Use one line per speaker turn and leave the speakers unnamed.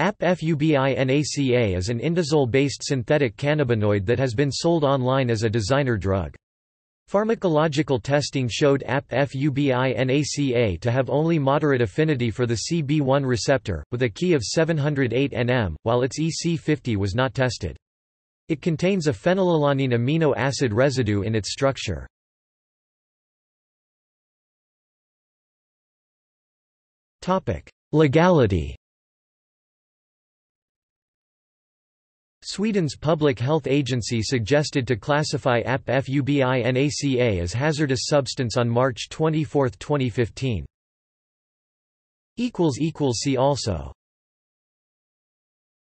APFUBINACA is an indazole-based synthetic cannabinoid that has been sold online as a designer drug. Pharmacological testing showed APFUBINACA to have only moderate affinity for the CB1 receptor, with a Ki of 708 nm, while its EC50 was not tested. It contains a phenylalanine amino acid residue in its structure. Legality Sweden's public health agency suggested to classify APFUBINACA as hazardous substance on March 24, 2015. See also